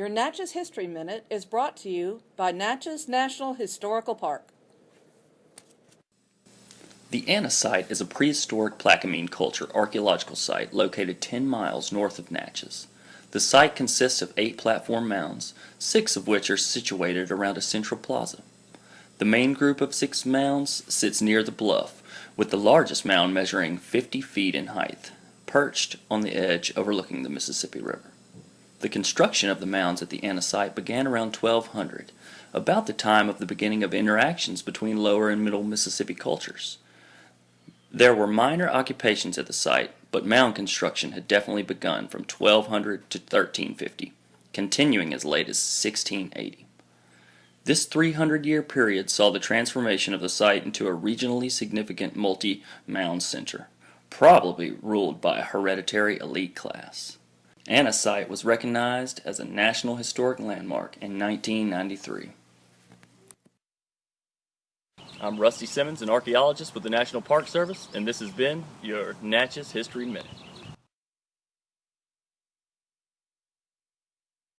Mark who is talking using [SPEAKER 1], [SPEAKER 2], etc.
[SPEAKER 1] Your Natchez History Minute is brought to you by Natchez National Historical Park.
[SPEAKER 2] The Anna site is a prehistoric Plaquemine culture archaeological site located 10 miles north of Natchez. The site consists of eight platform mounds, six of which are situated around a central plaza. The main group of six mounds sits near the bluff, with the largest mound measuring 50 feet in height, perched on the edge overlooking the Mississippi River. The construction of the mounds at the Anna site began around 1200, about the time of the beginning of interactions between lower and middle Mississippi cultures. There were minor occupations at the site, but mound construction had definitely begun from 1200 to 1350, continuing as late as 1680. This 300 year period saw the transformation of the site into a regionally significant multi mound center, probably ruled by a hereditary elite class. Anna site was recognized as a National Historic Landmark in 1993.
[SPEAKER 3] I'm Rusty Simmons, an archaeologist with the National Park Service, and this has been your Natchez History Minute.